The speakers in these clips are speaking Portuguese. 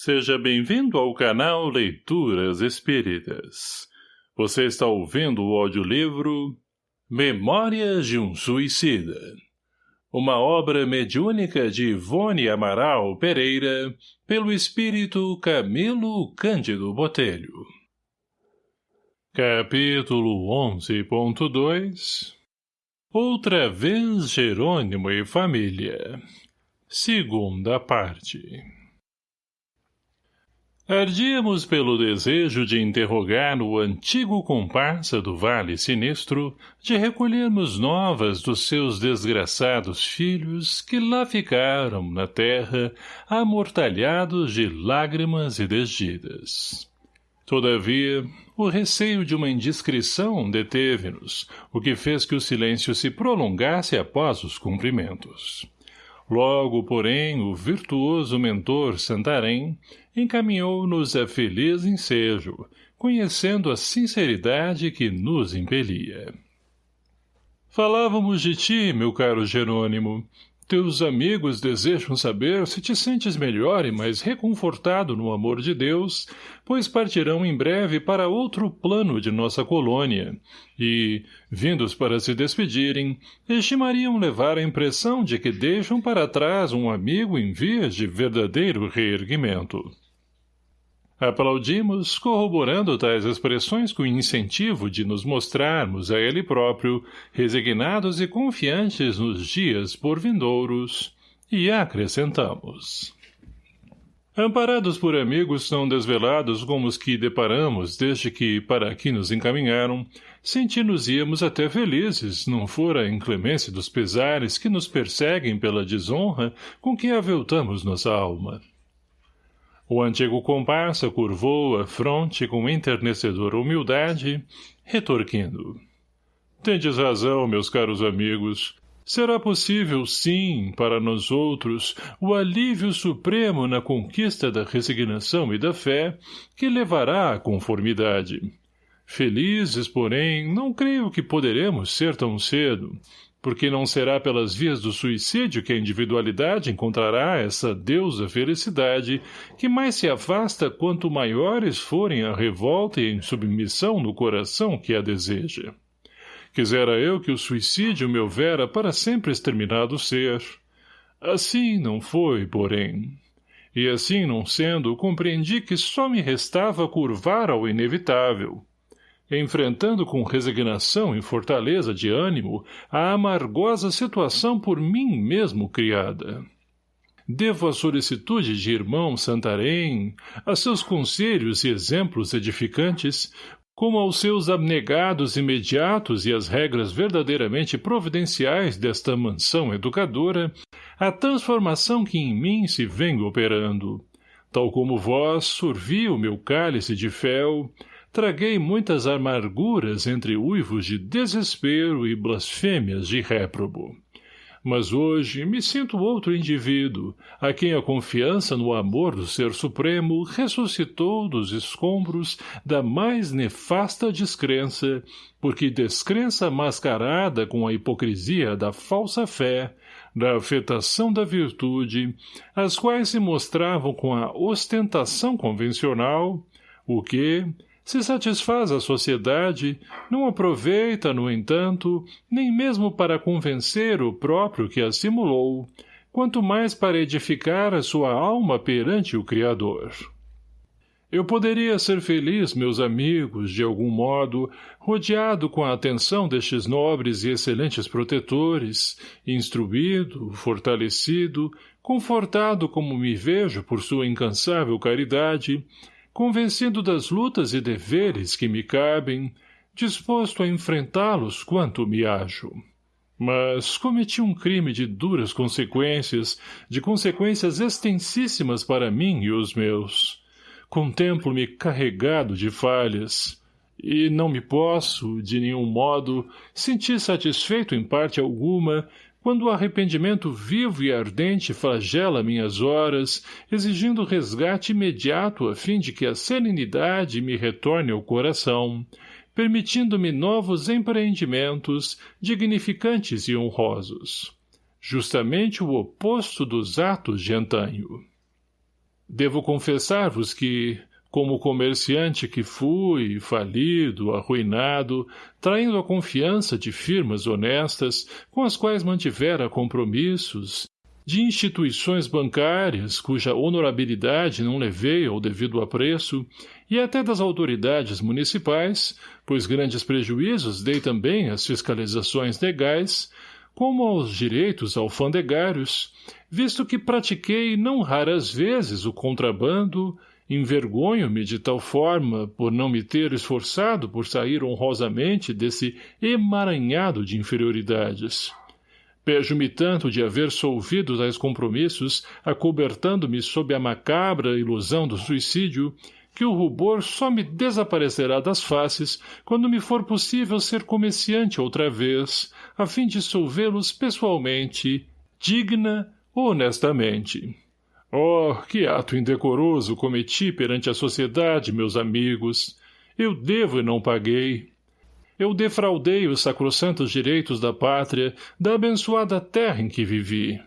Seja bem-vindo ao canal Leituras Espíritas. Você está ouvindo o audiolivro Memórias de um Suicida. Uma obra mediúnica de Ivone Amaral Pereira, pelo espírito Camilo Cândido Botelho. Capítulo 11.2 Outra vez Jerônimo e Família. Segunda parte. Ardíamos pelo desejo de interrogar o antigo comparsa do Vale Sinistro, de recolhermos novas dos seus desgraçados filhos que lá ficaram, na terra, amortalhados de lágrimas e desdidas. Todavia, o receio de uma indiscrição deteve-nos, o que fez que o silêncio se prolongasse após os cumprimentos. Logo, porém, o virtuoso mentor Santarém encaminhou-nos a feliz ensejo, conhecendo a sinceridade que nos impelia. Falávamos de ti, meu caro Jerônimo, teus amigos desejam saber se te sentes melhor e mais reconfortado no amor de Deus, pois partirão em breve para outro plano de nossa colônia, e, vindos para se despedirem, estimariam levar a impressão de que deixam para trás um amigo em vias de verdadeiro reerguimento. Aplaudimos, corroborando tais expressões com o incentivo de nos mostrarmos a ele próprio, resignados e confiantes nos dias por vindouros, e acrescentamos. Amparados por amigos tão desvelados como os que deparamos desde que para aqui nos encaminharam, senti-nos-íamos até felizes, não fora a inclemência dos pesares que nos perseguem pela desonra com que aveltamos nossa alma. O antigo comparsa curvou a fronte com enternecedora humildade, retorquindo. Tendes razão, meus caros amigos. Será possível, sim, para nós outros, o alívio supremo na conquista da resignação e da fé, que levará à conformidade. Felizes, porém, não creio que poderemos ser tão cedo, porque não será pelas vias do suicídio que a individualidade encontrará essa deusa felicidade que mais se afasta quanto maiores forem a revolta e a insubmissão no coração que a deseja. Quisera eu que o suicídio me houvera para sempre exterminado ser. Assim não foi, porém. E assim não sendo, compreendi que só me restava curvar ao inevitável, enfrentando com resignação e fortaleza de ânimo a amargosa situação por mim mesmo criada. Devo a solicitude de irmão Santarém, a seus conselhos e exemplos edificantes, como aos seus abnegados imediatos e às regras verdadeiramente providenciais desta mansão educadora, a transformação que em mim se vem operando. Tal como vós sorvi o meu cálice de fel, traguei muitas amarguras entre uivos de desespero e blasfêmias de réprobo. Mas hoje me sinto outro indivíduo, a quem a confiança no amor do Ser Supremo ressuscitou dos escombros da mais nefasta descrença, porque descrença mascarada com a hipocrisia da falsa fé, da afetação da virtude, as quais se mostravam com a ostentação convencional, o que, se satisfaz a sociedade, não aproveita, no entanto, nem mesmo para convencer o próprio que a simulou, quanto mais para edificar a sua alma perante o Criador. Eu poderia ser feliz, meus amigos, de algum modo, rodeado com a atenção destes nobres e excelentes protetores, instruído, fortalecido, confortado como me vejo por sua incansável caridade, convencido das lutas e deveres que me cabem, disposto a enfrentá-los quanto me acho. Mas cometi um crime de duras consequências, de consequências extensíssimas para mim e os meus. Contemplo-me carregado de falhas, e não me posso, de nenhum modo, sentir satisfeito em parte alguma quando o arrependimento vivo e ardente flagela minhas horas, exigindo resgate imediato a fim de que a serenidade me retorne ao coração, permitindo-me novos empreendimentos, dignificantes e honrosos. Justamente o oposto dos atos de antanho. Devo confessar-vos que, como comerciante que fui, falido, arruinado, traindo a confiança de firmas honestas, com as quais mantivera compromissos, de instituições bancárias, cuja honorabilidade não levei ao devido apreço, e até das autoridades municipais, pois grandes prejuízos dei também às fiscalizações legais, como aos direitos alfandegários, visto que pratiquei não raras vezes o contrabando, envergonho-me de tal forma por não me ter esforçado por sair honrosamente desse emaranhado de inferioridades. Pejo-me tanto de haver solvido tais compromissos, acobertando-me sob a macabra ilusão do suicídio, que o rubor só me desaparecerá das faces quando me for possível ser comerciante outra vez, a fim de solvê-los pessoalmente, digna, honestamente. Oh, que ato indecoroso cometi perante a sociedade, meus amigos! Eu devo e não paguei. Eu defraudei os sacrossantos direitos da pátria, da abençoada terra em que vivi.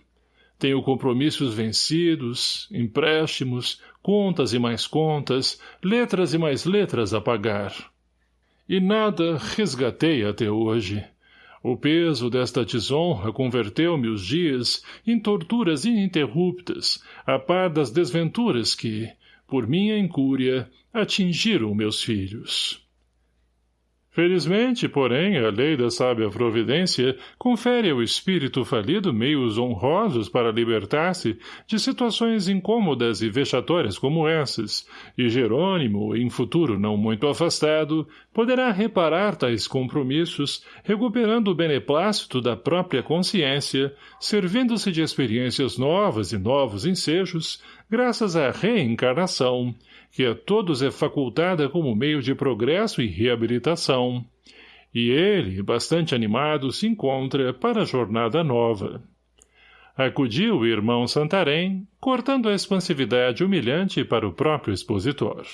Tenho compromissos vencidos, empréstimos, contas e mais contas, letras e mais letras a pagar. E nada resgatei até hoje. O peso desta desonra converteu-me os dias em torturas ininterruptas, a par das desventuras que, por minha incúria, atingiram meus filhos. Felizmente, porém, a lei da sábia providência confere ao espírito falido meios honrosos para libertar-se de situações incômodas e vexatórias como essas, e Jerônimo, em futuro não muito afastado, poderá reparar tais compromissos, recuperando o beneplácito da própria consciência, servindo-se de experiências novas e novos ensejos, graças à reencarnação, que a todos é facultada como meio de progresso e reabilitação. E ele, bastante animado, se encontra para a jornada nova. Acudiu o irmão Santarém, cortando a expansividade humilhante para o próprio expositor.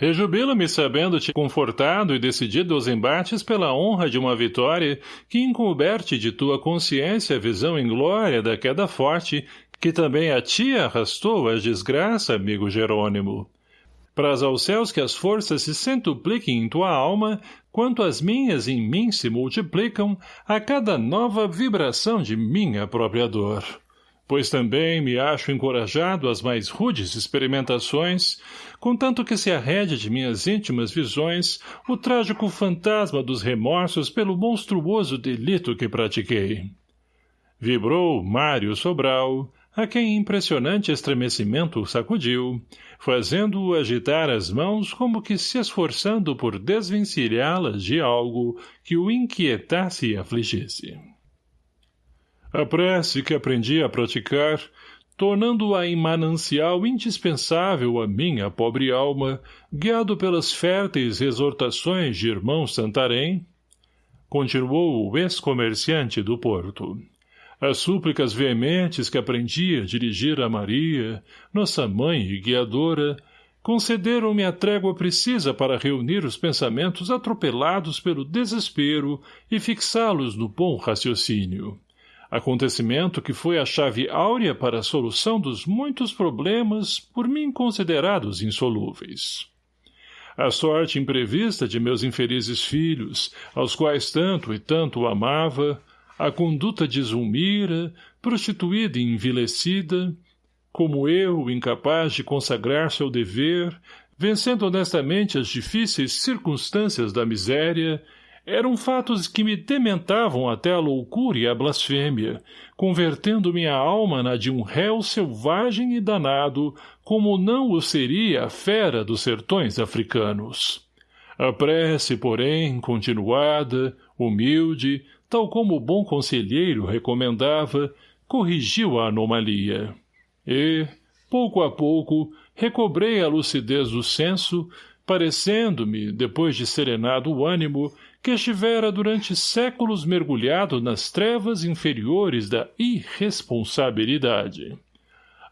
Rejubilo-me sabendo-te confortado e decidido aos embates pela honra de uma vitória que encoberte de tua consciência a visão em glória da queda forte que também a ti arrastou a desgraça, amigo Jerônimo. Praz aos céus que as forças se centupliquem em tua alma, quanto as minhas em mim se multiplicam a cada nova vibração de minha própria dor. Pois também me acho encorajado às mais rudes experimentações, contanto que se arrede de minhas íntimas visões o trágico fantasma dos remorsos pelo monstruoso delito que pratiquei. Vibrou Mário Sobral, a quem impressionante estremecimento sacudiu, fazendo-o agitar as mãos como que se esforçando por desvencilhá-las de algo que o inquietasse e afligisse. A prece que aprendi a praticar, tornando-a em manancial indispensável à minha pobre alma, guiado pelas férteis exortações de irmão Santarém, continuou o ex-comerciante do Porto. As súplicas veementes que aprendi a dirigir a Maria, nossa mãe e guiadora, concederam-me a trégua precisa para reunir os pensamentos atropelados pelo desespero e fixá-los no bom raciocínio. Acontecimento que foi a chave áurea para a solução dos muitos problemas por mim considerados insolúveis. A sorte imprevista de meus infelizes filhos, aos quais tanto e tanto amava, a conduta de Zulmira, prostituída e envilecida, como eu, incapaz de consagrar-se ao dever, vencendo honestamente as difíceis circunstâncias da miséria, eram fatos que me dementavam até a loucura e a blasfêmia, convertendo minha alma na de um réu selvagem e danado, como não o seria a fera dos sertões africanos. A prece, porém, continuada, humilde, tal como o bom conselheiro recomendava, corrigiu a anomalia. E, pouco a pouco, recobrei a lucidez do senso, parecendo-me, depois de serenado o ânimo, que estivera durante séculos mergulhado nas trevas inferiores da irresponsabilidade.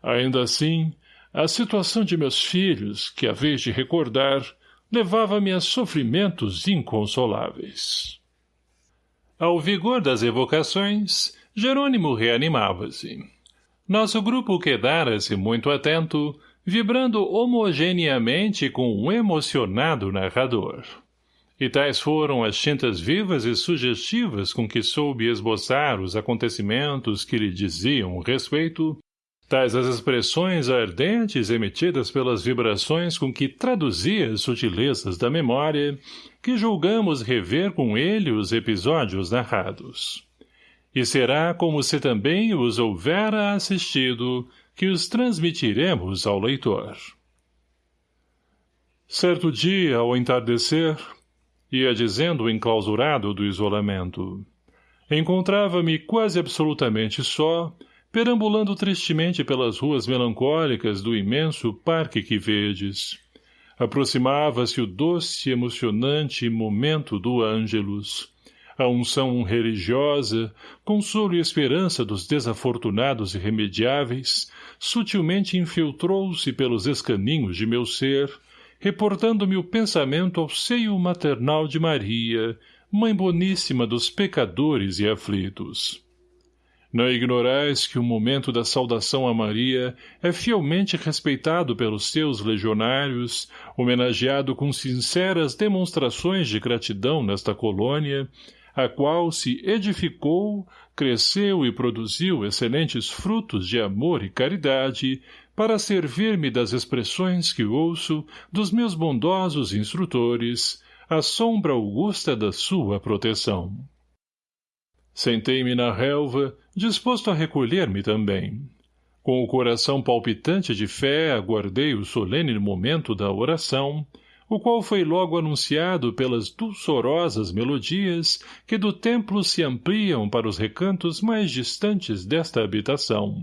Ainda assim, a situação de meus filhos, que a vez de recordar, levava-me a sofrimentos inconsoláveis. Ao vigor das evocações, Jerônimo reanimava-se. Nosso grupo quedara-se muito atento, vibrando homogeneamente com um emocionado narrador. E tais foram as tintas vivas e sugestivas com que soube esboçar os acontecimentos que lhe diziam respeito, tais as expressões ardentes emitidas pelas vibrações com que traduzia as sutilezas da memória, que julgamos rever com ele os episódios narrados. E será como se também os houvera assistido, que os transmitiremos ao leitor. Certo dia, ao entardecer, ia dizendo o enclausurado do isolamento, encontrava-me quase absolutamente só, perambulando tristemente pelas ruas melancólicas do imenso parque que vedes. Aproximava-se o doce emocionante momento do Ângelus, a unção religiosa, consolo e esperança dos desafortunados irremediáveis, sutilmente infiltrou-se pelos escaminhos de meu ser, reportando-me o pensamento ao seio maternal de Maria, mãe boníssima dos pecadores e aflitos. Não ignorais que o momento da saudação a Maria é fielmente respeitado pelos seus legionários, homenageado com sinceras demonstrações de gratidão nesta colônia, a qual se edificou, cresceu e produziu excelentes frutos de amor e caridade, para servir-me das expressões que ouço dos meus bondosos instrutores, à sombra augusta da sua proteção. Sentei-me na relva, disposto a recolher-me também. Com o coração palpitante de fé, aguardei o solene momento da oração, o qual foi logo anunciado pelas dulçorosas melodias que do templo se ampliam para os recantos mais distantes desta habitação.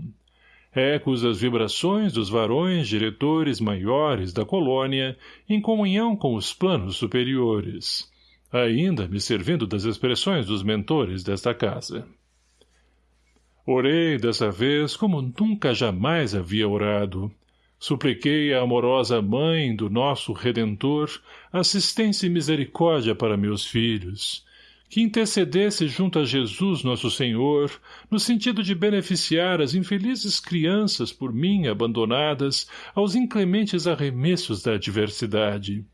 Ecos das vibrações dos varões diretores maiores da colônia, em comunhão com os planos superiores, ainda me servindo das expressões dos mentores desta casa. Orei dessa vez como nunca jamais havia orado, Supliquei a amorosa mãe do nosso Redentor assistência e misericórdia para meus filhos, que intercedesse junto a Jesus nosso Senhor, no sentido de beneficiar as infelizes crianças por mim abandonadas aos inclementes arremessos da adversidade.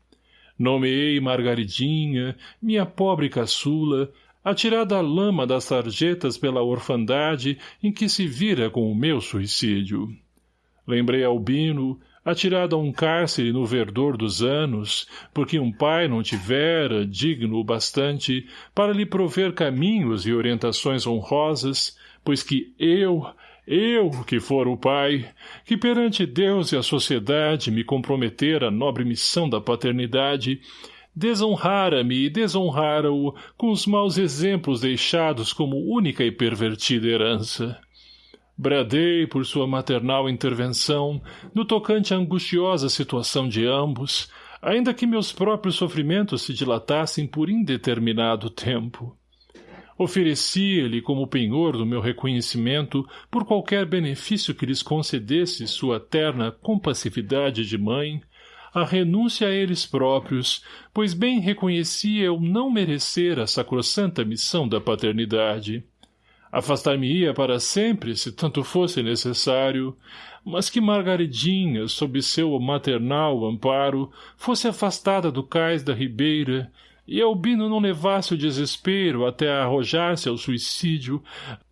Nomeei Margaridinha, minha pobre caçula, atirada à lama das sarjetas pela orfandade em que se vira com o meu suicídio. Lembrei Albino, atirado a um cárcere no verdor dos anos, porque um pai não tivera digno o bastante para lhe prover caminhos e orientações honrosas, pois que eu, eu que for o pai, que perante Deus e a sociedade me comprometer a nobre missão da paternidade, desonrara-me e desonrara-o com os maus exemplos deixados como única e pervertida herança. Bradei por sua maternal intervenção, no tocante à angustiosa situação de ambos, ainda que meus próprios sofrimentos se dilatassem por indeterminado tempo. Oferecia-lhe como penhor do meu reconhecimento por qualquer benefício que lhes concedesse sua terna compassividade de mãe, a renúncia a eles próprios, pois bem reconhecia eu não merecer a sacrossanta missão da paternidade. Afastar-me-ia para sempre, se tanto fosse necessário, mas que Margaridinha, sob seu maternal amparo, fosse afastada do cais da ribeira, e Albino não levasse o desespero até arrojar-se ao suicídio,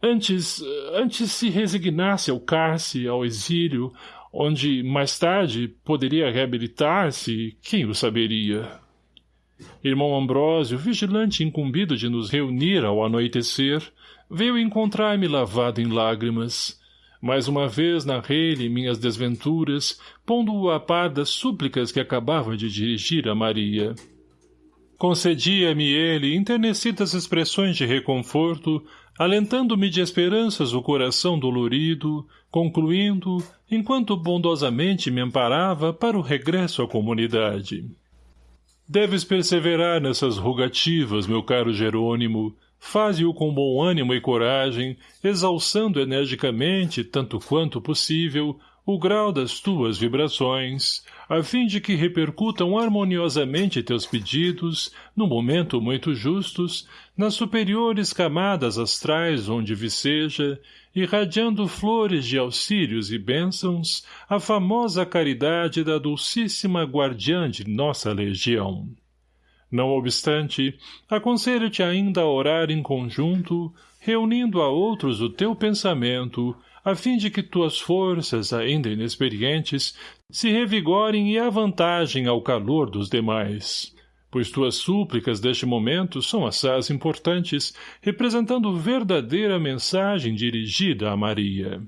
antes, antes se resignasse ao cárcere, ao exílio, onde, mais tarde, poderia reabilitar-se, quem o saberia? Irmão Ambrósio, vigilante incumbido de nos reunir ao anoitecer, veio encontrar-me lavado em lágrimas. Mais uma vez narrei-lhe minhas desventuras, pondo-o a par das súplicas que acabava de dirigir a Maria. Concedia-me ele internecidas expressões de reconforto, alentando-me de esperanças o coração dolorido, concluindo, enquanto bondosamente me amparava para o regresso à comunidade. Deves perseverar nessas rogativas, meu caro Jerônimo, Faze-o com bom ânimo e coragem, exalçando energicamente, tanto quanto possível, o grau das tuas vibrações, a fim de que repercutam harmoniosamente teus pedidos, no momento muito justos, nas superiores camadas astrais onde viceja, irradiando flores de auxílios e bênçãos, a famosa caridade da dulcíssima guardiã de nossa legião. Não obstante, aconselho-te ainda a orar em conjunto, reunindo a outros o teu pensamento, a fim de que tuas forças, ainda inexperientes, se revigorem e avantajem ao calor dos demais. Pois tuas súplicas deste momento são assaz importantes, representando verdadeira mensagem dirigida a Maria.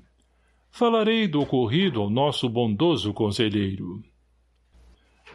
Falarei do ocorrido ao nosso bondoso conselheiro.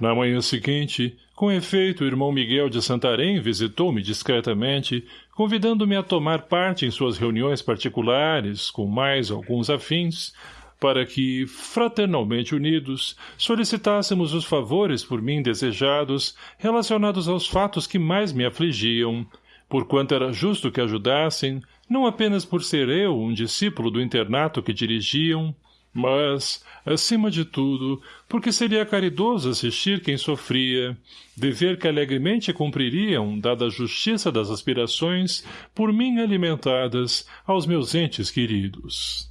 Na manhã seguinte, com efeito, o irmão Miguel de Santarém visitou-me discretamente, convidando-me a tomar parte em suas reuniões particulares, com mais alguns afins, para que, fraternalmente unidos, solicitássemos os favores por mim desejados relacionados aos fatos que mais me afligiam, porquanto era justo que ajudassem, não apenas por ser eu um discípulo do internato que dirigiam, mas, acima de tudo, porque seria caridoso assistir quem sofria, dever que alegremente cumpririam, dada a justiça das aspirações, por mim alimentadas, aos meus entes queridos.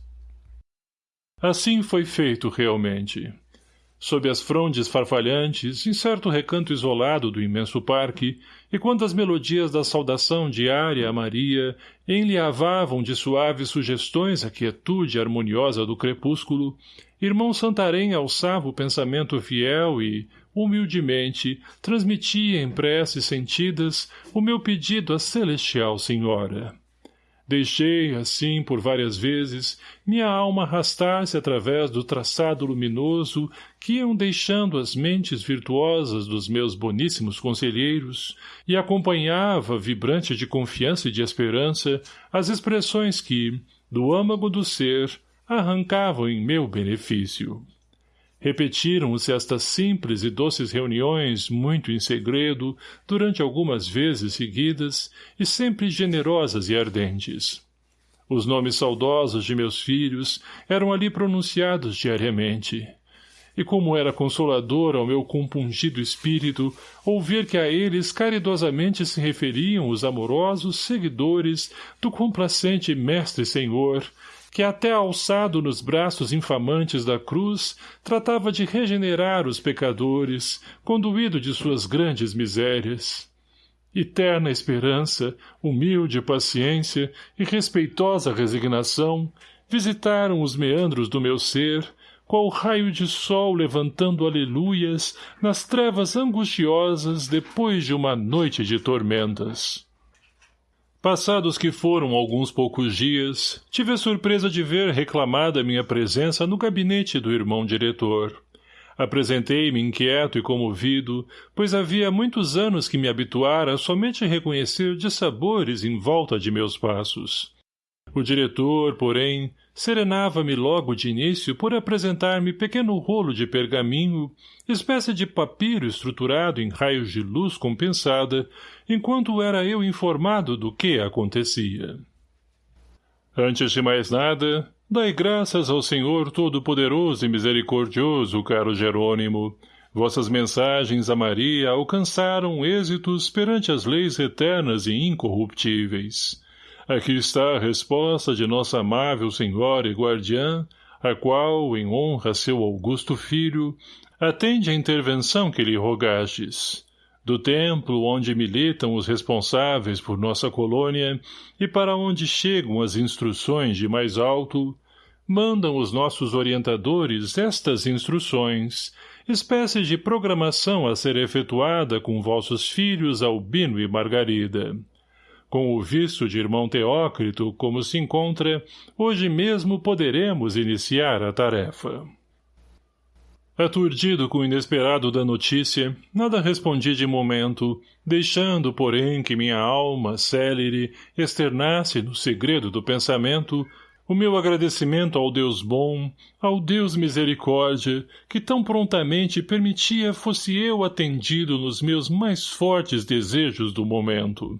Assim foi feito realmente. Sob as frondes farfalhantes, em certo recanto isolado do imenso parque, e quando as melodias da saudação diária a Maria enliavavam de suaves sugestões a quietude harmoniosa do crepúsculo, irmão Santarém alçava o pensamento fiel e, humildemente, transmitia em preces sentidas o meu pedido à celestial senhora. Deixei, assim, por várias vezes, minha alma arrastar-se através do traçado luminoso que iam deixando as mentes virtuosas dos meus boníssimos conselheiros e acompanhava, vibrante de confiança e de esperança, as expressões que, do âmago do ser, arrancavam em meu benefício. Repetiram-se estas simples e doces reuniões, muito em segredo, durante algumas vezes seguidas, e sempre generosas e ardentes. Os nomes saudosos de meus filhos eram ali pronunciados diariamente. E como era consolador ao meu compungido espírito ouvir que a eles caridosamente se referiam os amorosos seguidores do complacente Mestre Senhor, que até alçado nos braços infamantes da cruz, tratava de regenerar os pecadores, conduído de suas grandes misérias. Eterna esperança, humilde paciência e respeitosa resignação visitaram os meandros do meu ser, qual raio de sol levantando aleluias nas trevas angustiosas depois de uma noite de tormentas. Passados que foram alguns poucos dias, tive a surpresa de ver reclamada minha presença no gabinete do irmão diretor. Apresentei-me inquieto e comovido, pois havia muitos anos que me habituara a somente reconhecer dissabores em volta de meus passos. O diretor, porém, serenava-me logo de início por apresentar-me pequeno rolo de pergaminho, espécie de papiro estruturado em raios de luz compensada, enquanto era eu informado do que acontecia. Antes de mais nada, dai graças ao Senhor Todo-Poderoso e Misericordioso, caro Jerônimo. Vossas mensagens a Maria alcançaram êxitos perante as leis eternas e incorruptíveis. Aqui está a resposta de nossa amável senhora e guardiã, a qual, em honra a seu augusto filho, atende à intervenção que lhe rogastes. Do templo onde militam os responsáveis por nossa colônia e para onde chegam as instruções de mais alto, mandam os nossos orientadores estas instruções, espécie de programação a ser efetuada com vossos filhos Albino e Margarida. Com o visto de irmão Teócrito, como se encontra, hoje mesmo poderemos iniciar a tarefa. Aturdido com o inesperado da notícia, nada respondi de momento, deixando, porém, que minha alma, célere, externasse no segredo do pensamento o meu agradecimento ao Deus bom, ao Deus misericórdia, que tão prontamente permitia fosse eu atendido nos meus mais fortes desejos do momento.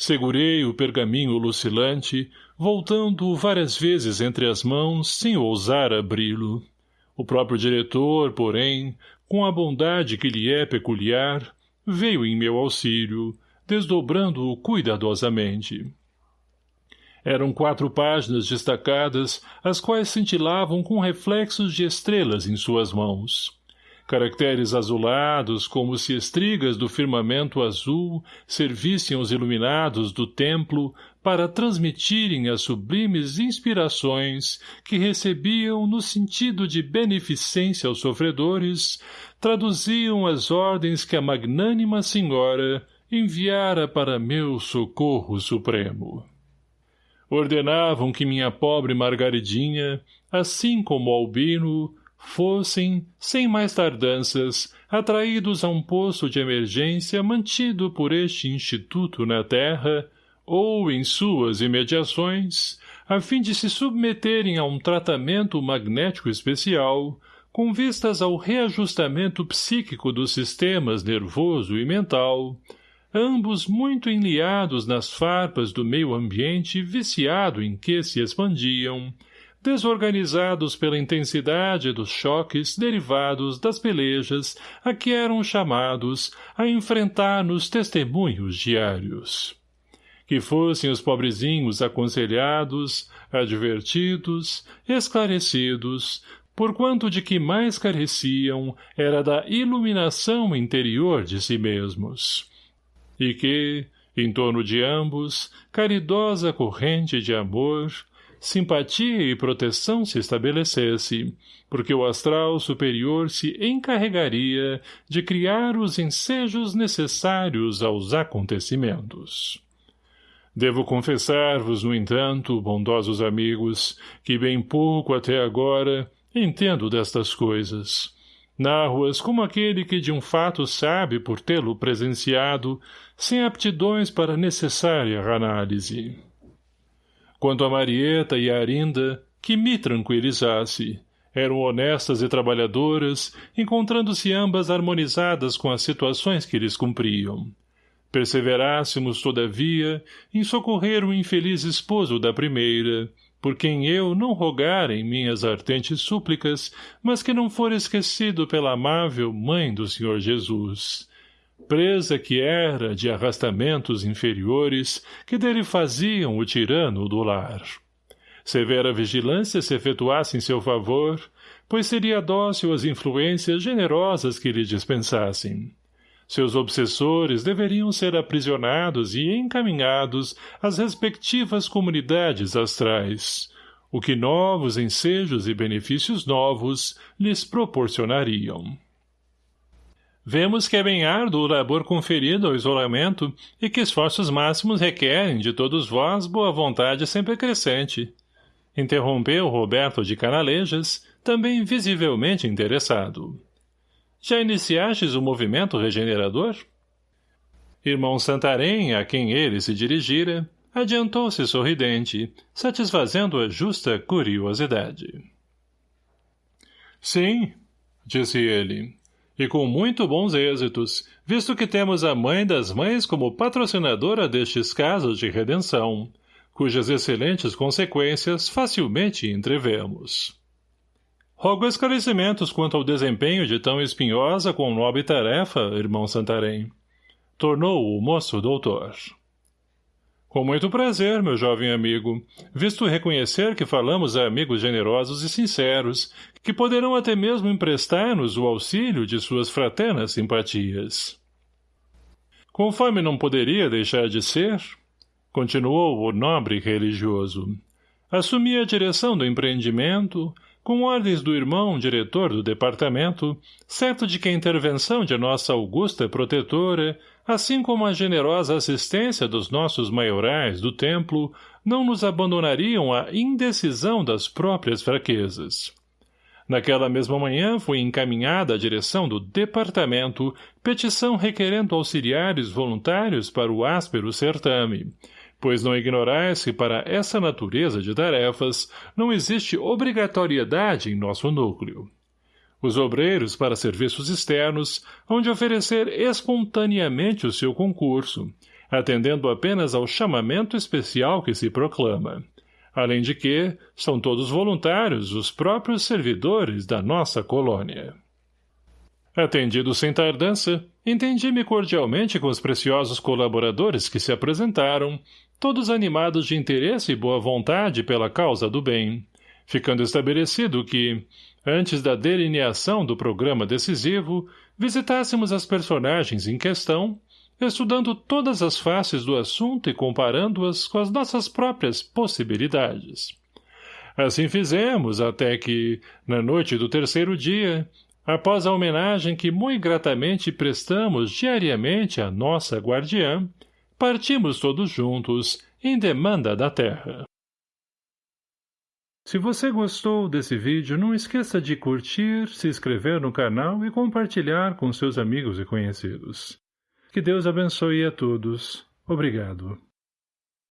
Segurei o pergaminho lucilante, voltando-o várias vezes entre as mãos, sem ousar abri-lo. O próprio diretor, porém, com a bondade que lhe é peculiar, veio em meu auxílio, desdobrando-o cuidadosamente. Eram quatro páginas destacadas, as quais cintilavam com reflexos de estrelas em suas mãos. Caracteres azulados, como se estrigas do firmamento azul servissem os iluminados do templo para transmitirem as sublimes inspirações que recebiam no sentido de beneficência aos sofredores, traduziam as ordens que a magnânima senhora enviara para meu socorro supremo. Ordenavam que minha pobre Margaridinha, assim como Albino, fossem, sem mais tardanças, atraídos a um posto de emergência mantido por este instituto na terra, ou em suas imediações, a fim de se submeterem a um tratamento magnético especial, com vistas ao reajustamento psíquico dos sistemas nervoso e mental, ambos muito enliados nas farpas do meio ambiente viciado em que se expandiam, desorganizados pela intensidade dos choques derivados das pelejas a que eram chamados a enfrentar nos testemunhos diários. Que fossem os pobrezinhos aconselhados, advertidos, esclarecidos, porquanto de que mais careciam era da iluminação interior de si mesmos e que, em torno de ambos, caridosa corrente de amor, simpatia e proteção se estabelecesse, porque o astral superior se encarregaria de criar os ensejos necessários aos acontecimentos. Devo confessar-vos, no entanto, bondosos amigos, que bem pouco até agora entendo destas coisas, narro-as como aquele que de um fato sabe por tê-lo presenciado, sem aptidões para necessária análise. Quanto a Marieta e a Arinda, que me tranquilizasse, eram honestas e trabalhadoras, encontrando-se ambas harmonizadas com as situações que lhes cumpriam. Perseverássemos, todavia, em socorrer o infeliz esposo da primeira, por quem eu não rogar em minhas ardentes súplicas, mas que não for esquecido pela amável mãe do Senhor Jesus. Presa que era de arrastamentos inferiores que dele faziam o tirano do lar. Severa vigilância se efetuasse em seu favor, pois seria dócil às influências generosas que lhe dispensassem. Seus obsessores deveriam ser aprisionados e encaminhados às respectivas comunidades astrais, o que novos ensejos e benefícios novos lhes proporcionariam. Vemos que é bem árduo o labor conferido ao isolamento e que esforços máximos requerem de todos vós boa vontade sempre crescente. Interrompeu Roberto de Canalejas, também visivelmente interessado. Já iniciastes o movimento regenerador? Irmão Santarém, a quem ele se dirigira, adiantou-se sorridente, satisfazendo a justa curiosidade. Sim, disse ele, e com muito bons êxitos, visto que temos a mãe das mães como patrocinadora destes casos de redenção, cujas excelentes consequências facilmente entrevemos. Rogo esclarecimentos quanto ao desempenho de tão espinhosa com nobre tarefa, irmão Santarém. Tornou o moço doutor. Com muito prazer, meu jovem amigo, visto reconhecer que falamos a amigos generosos e sinceros, que poderão até mesmo emprestar-nos o auxílio de suas fraternas simpatias. Conforme não poderia deixar de ser, continuou o nobre religioso, assumi a direção do empreendimento, com ordens do irmão diretor do departamento, certo de que a intervenção de nossa augusta protetora, assim como a generosa assistência dos nossos maiorais do templo, não nos abandonariam à indecisão das próprias fraquezas. Naquela mesma manhã foi encaminhada à direção do departamento petição requerendo auxiliares voluntários para o áspero certame, pois não ignorais que para essa natureza de tarefas não existe obrigatoriedade em nosso núcleo. Os obreiros para serviços externos hão de oferecer espontaneamente o seu concurso, atendendo apenas ao chamamento especial que se proclama, além de que são todos voluntários os próprios servidores da nossa colônia. Atendido sem tardança, entendi-me cordialmente com os preciosos colaboradores que se apresentaram, todos animados de interesse e boa vontade pela causa do bem, ficando estabelecido que, antes da delineação do programa decisivo, visitássemos as personagens em questão, estudando todas as faces do assunto e comparando-as com as nossas próprias possibilidades. Assim fizemos até que, na noite do terceiro dia, após a homenagem que muito gratamente prestamos diariamente à nossa guardiã, partimos todos juntos em demanda da terra. Se você gostou desse vídeo, não esqueça de curtir, se inscrever no canal e compartilhar com seus amigos e conhecidos. Que Deus abençoe a todos. Obrigado.